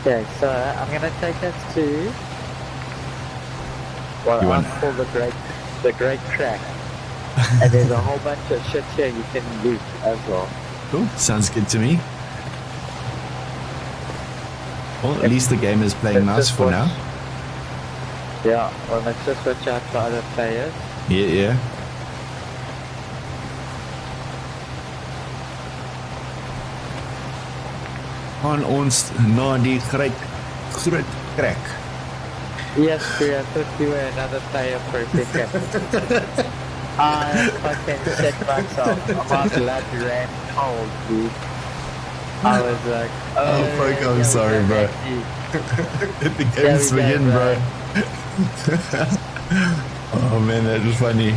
Okay, so I'm gonna take us to what You I want- call the great the great track. and there's a whole bunch of shit here you can loot as well. Cool. Sounds good to me. Well, at least the game is playing nice for watch- now. Yeah, well let's just watch out for other players. Yeah, yeah. Gaan ons na die groot groot trek. Yes, we I thought you were another player for a second. I fucking shit myself. My blood ran cold, dude. I was like, oh, Oh, fuck, I'm sorry, bro. that the games we go, bro. bro. oh man, that was funny.